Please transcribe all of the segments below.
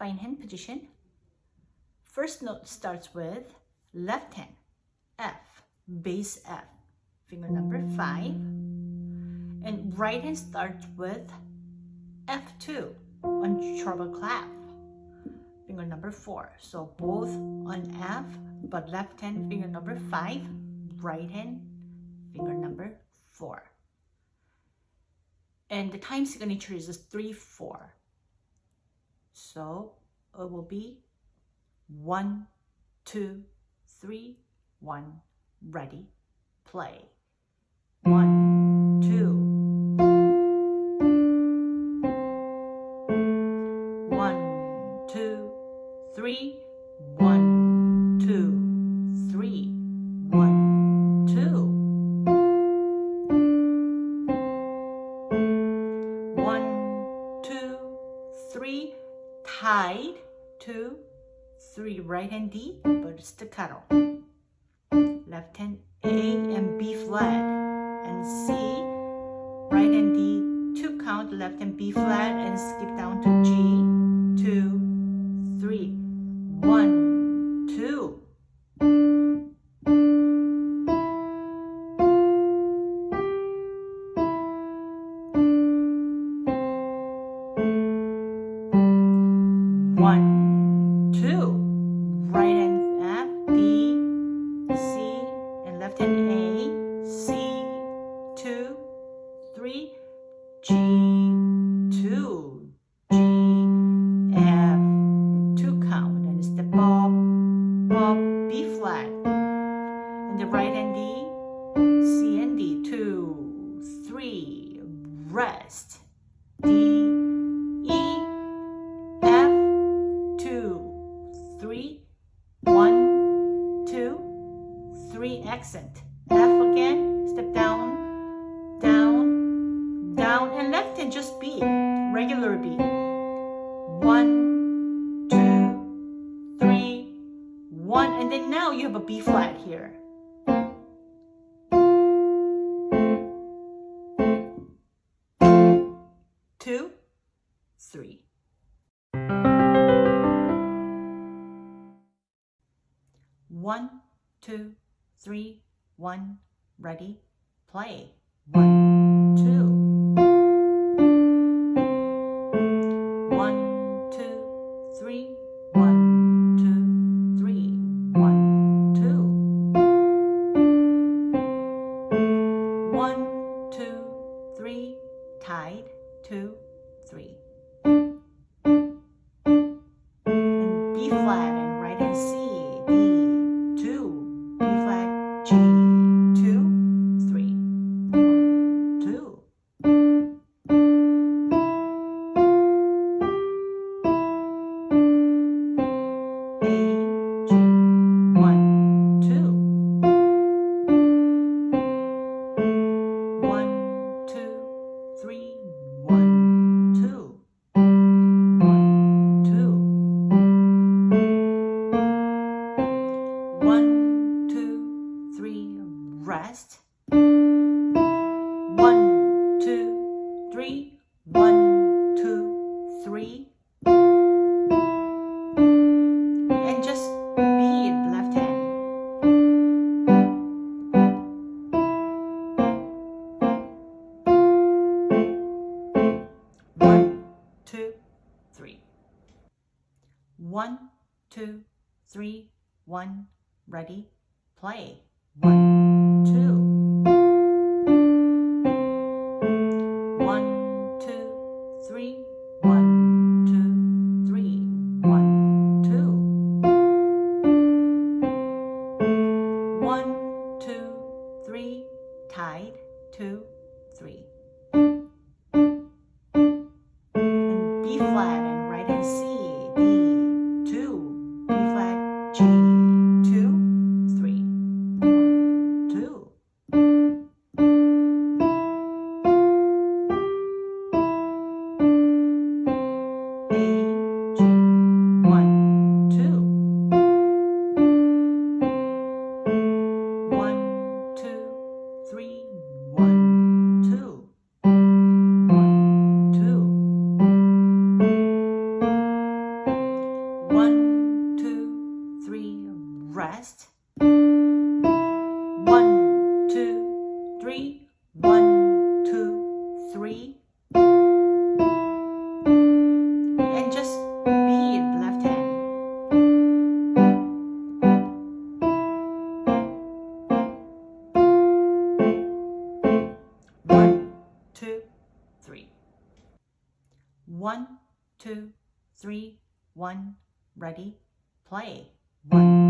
fine hand position. First note starts with left hand, F, bass F, finger number 5. And right hand starts with F2 on treble clef, finger number 4. So both on F, but left hand finger number 5, right hand finger number 4. And the time signature is 3-4. So it will be one, two, three, one, ready, play. One, tied, two, three, right hand D, but staccato. Left hand A and B flat, and C, right hand D, two count, left hand B flat, and skip down to G, two, three, one, two. Three, G, one, and then now you have a B flat here. Two, three. One, two, three, one, ready, play. One, two, three. Rest. two, three. One, two, three, one, ready, play. One.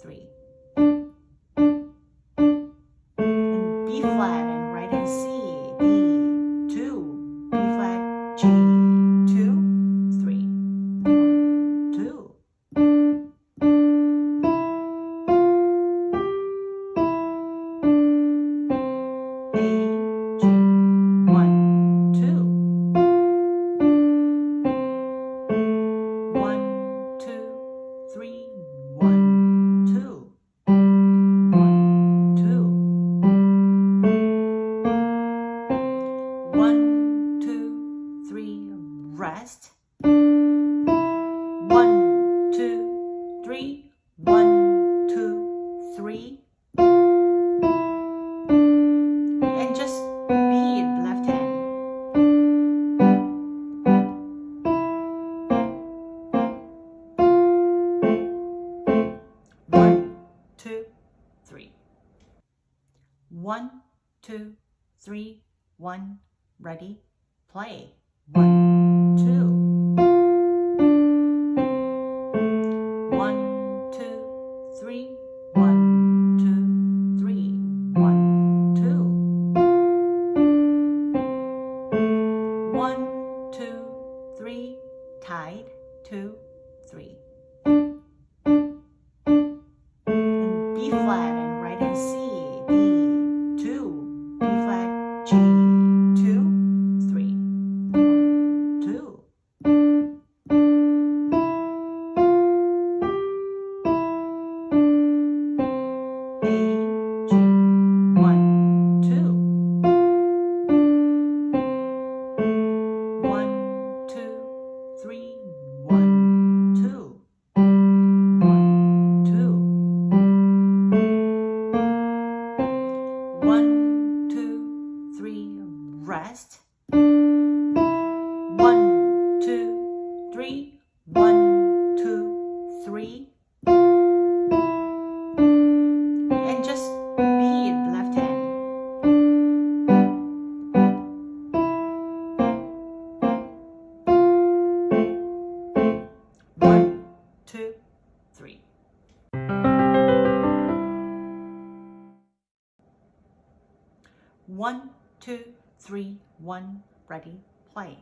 three. And B flat and right in C rest. One, two, three, one, ready, play.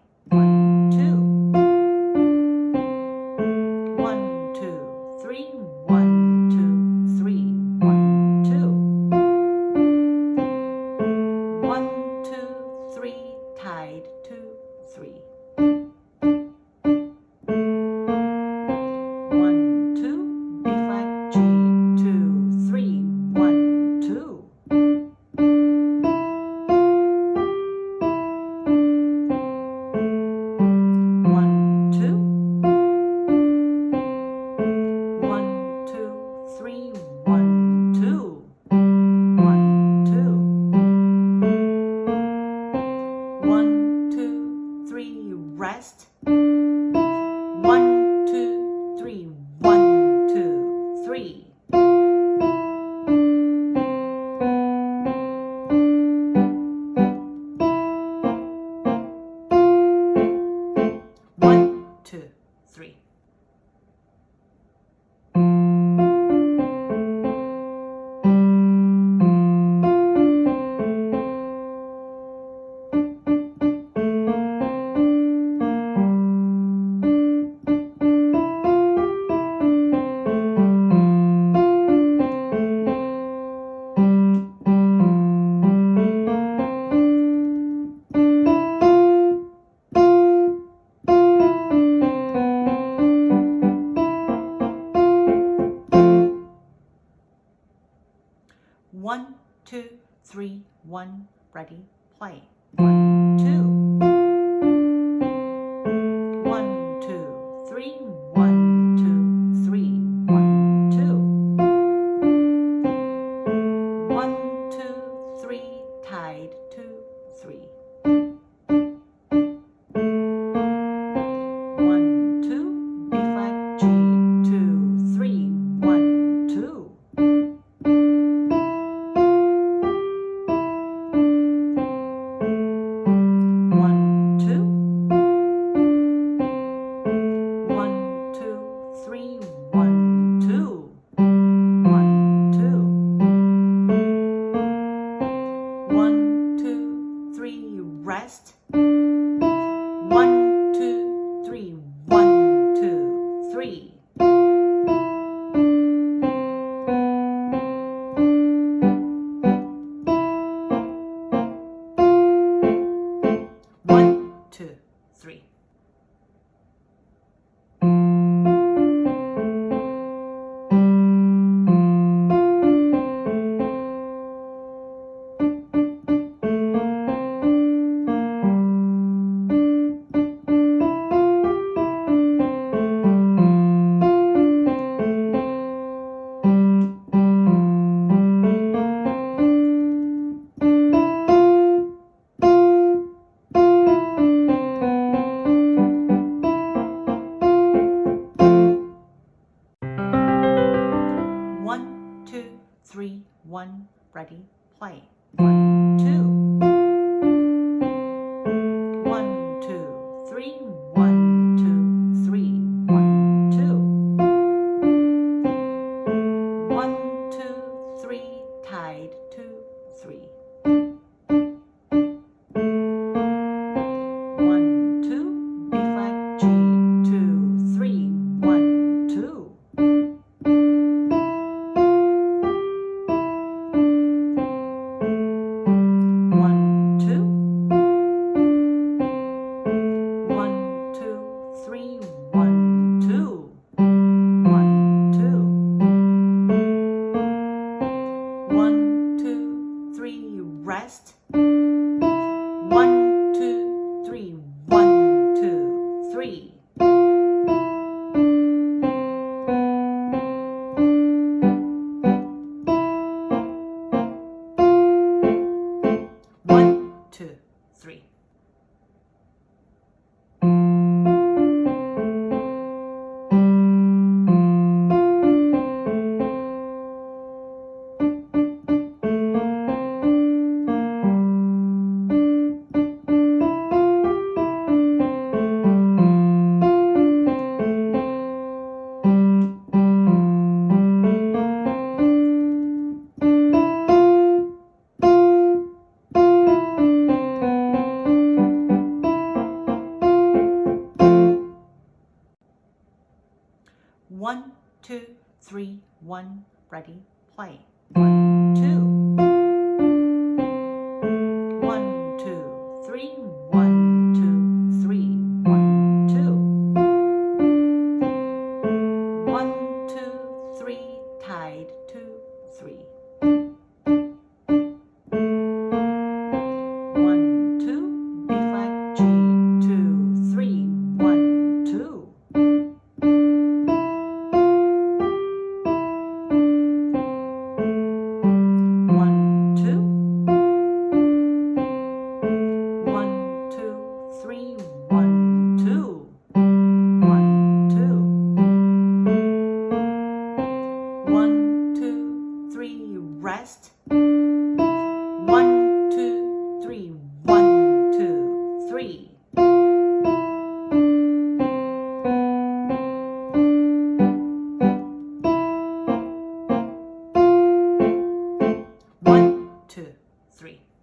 Three. One, ready, play. One, three.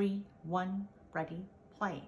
Three, one, ready, play.